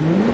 Mm-hmm.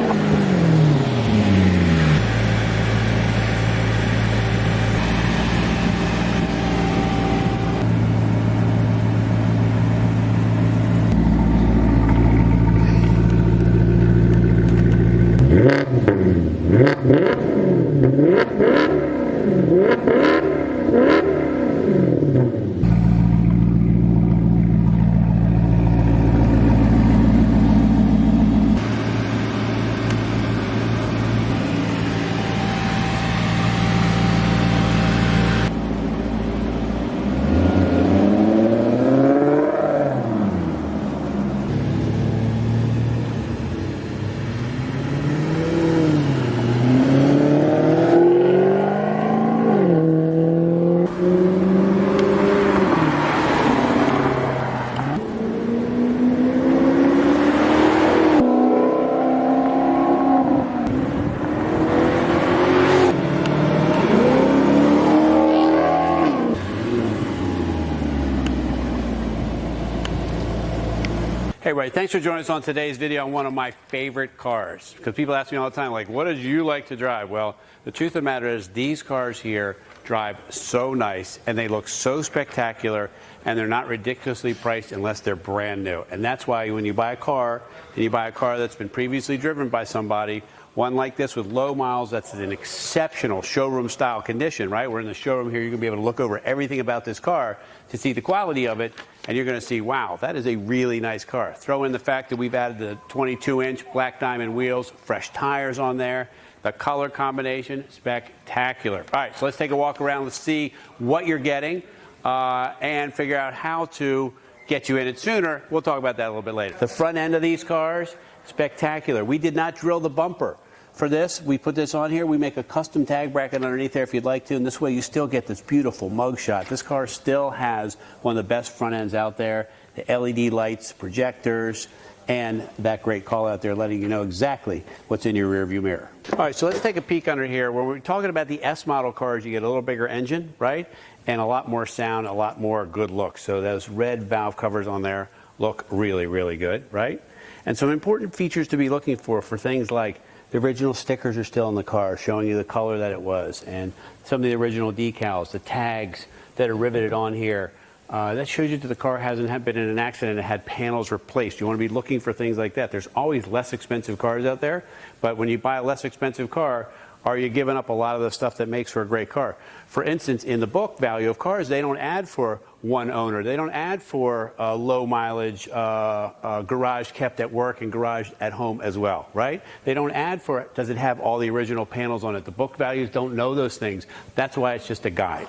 Hey, Ray, thanks for joining us on today's video on one of my favorite cars. Because people ask me all the time, like, what did you like to drive? Well, the truth of the matter is these cars here drive so nice and they look so spectacular and they're not ridiculously priced unless they're brand new. And that's why when you buy a car and you buy a car that's been previously driven by somebody, one like this with low miles, that's an exceptional showroom style condition, right? We're in the showroom here. You're going to be able to look over everything about this car to see the quality of it. And you're going to see, wow, that is a really nice car. Throw in the fact that we've added the 22 inch black diamond wheels, fresh tires on there. The color combination, spectacular. All right, so let's take a walk around. Let's see what you're getting uh, and figure out how to get you in it sooner. We'll talk about that a little bit later. The front end of these cars, spectacular. We did not drill the bumper for this. We put this on here. We make a custom tag bracket underneath there if you'd like to, and this way you still get this beautiful mug shot. This car still has one of the best front ends out there. The LED lights, projectors, and that great call out there letting you know exactly what's in your rearview mirror. All right, so let's take a peek under here. When we're talking about the S model cars, you get a little bigger engine, right? And a lot more sound, a lot more good look. So those red valve covers on there look really, really good, right? And some important features to be looking for for things like the original stickers are still in the car, showing you the color that it was, and some of the original decals, the tags that are riveted on here. Uh, that shows you that the car hasn't been in an accident and had panels replaced. You want to be looking for things like that. There's always less expensive cars out there, but when you buy a less expensive car, are you giving up a lot of the stuff that makes for a great car? For instance, in the book value of cars, they don't add for one owner. They don't add for uh, low mileage, uh, uh, garage kept at work and garage at home as well, right? They don't add for, it, does it have all the original panels on it? The book values don't know those things. That's why it's just a guide.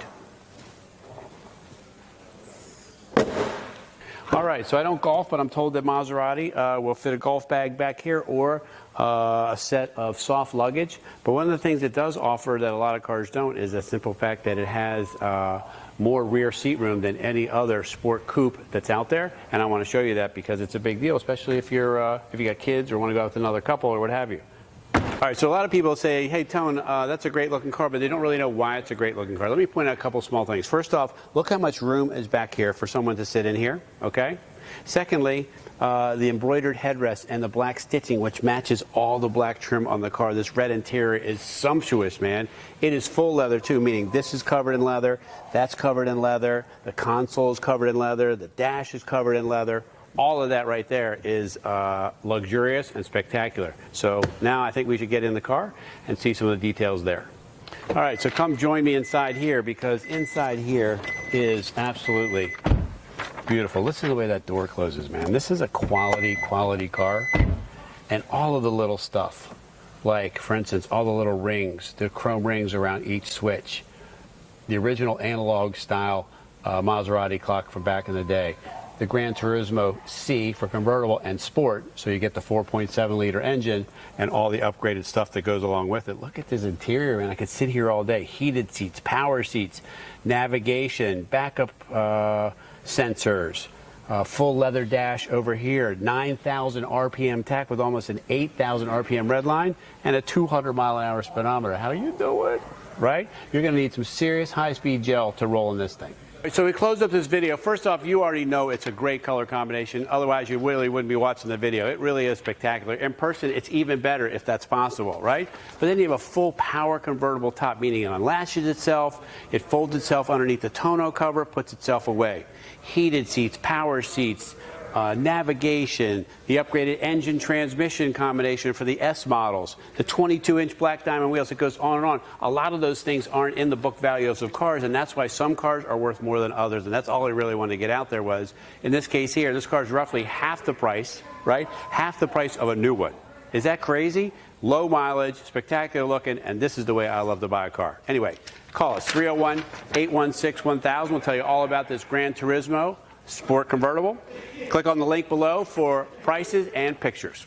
All right, so I don't golf, but I'm told that Maserati uh, will fit a golf bag back here or uh, a set of soft luggage. But one of the things it does offer that a lot of cars don't is a simple fact that it has uh, more rear seat room than any other sport coupe that's out there. And I want to show you that because it's a big deal, especially if you're uh, if you got kids or want to go out with another couple or what have you. All right, so a lot of people say, hey, Tone, uh, that's a great looking car, but they don't really know why it's a great looking car. Let me point out a couple small things. First off, look how much room is back here for someone to sit in here, okay? Secondly, uh, the embroidered headrest and the black stitching, which matches all the black trim on the car. This red interior is sumptuous, man. It is full leather, too, meaning this is covered in leather, that's covered in leather, the console is covered in leather, the dash is covered in leather all of that right there is uh, luxurious and spectacular. So now I think we should get in the car and see some of the details there. All right, so come join me inside here because inside here is absolutely beautiful. Listen to the way that door closes, man. This is a quality, quality car. And all of the little stuff, like, for instance, all the little rings, the chrome rings around each switch, the original analog style uh, Maserati clock from back in the day the Gran Turismo C for convertible and sport, so you get the 4.7 liter engine and all the upgraded stuff that goes along with it. Look at this interior, man. I could sit here all day. Heated seats, power seats, navigation, backup uh, sensors, uh, full leather dash over here, 9,000 RPM tach with almost an 8,000 RPM red line, and a 200 mile an hour speedometer. How you doing? Right? You're going to need some serious high-speed gel to roll in this thing. So we close up this video. First off, you already know it's a great color combination. Otherwise, you really wouldn't be watching the video. It really is spectacular. In person, it's even better if that's possible, right? But then you have a full power convertible top, meaning it unlashes itself, it folds itself underneath the tonneau cover, puts itself away. Heated seats, power seats, uh, navigation, the upgraded engine transmission combination for the S models, the 22-inch black diamond wheels. It goes on and on. A lot of those things aren't in the book values of cars, and that's why some cars are worth more than others. And that's all I really wanted to get out there was, in this case here, this car is roughly half the price, right? Half the price of a new one. Is that crazy? Low mileage, spectacular looking, and this is the way I love to buy a car. Anyway, call us 301 816 1000. We'll tell you all about this Gran Turismo Sport convertible. Click on the link below for prices and pictures.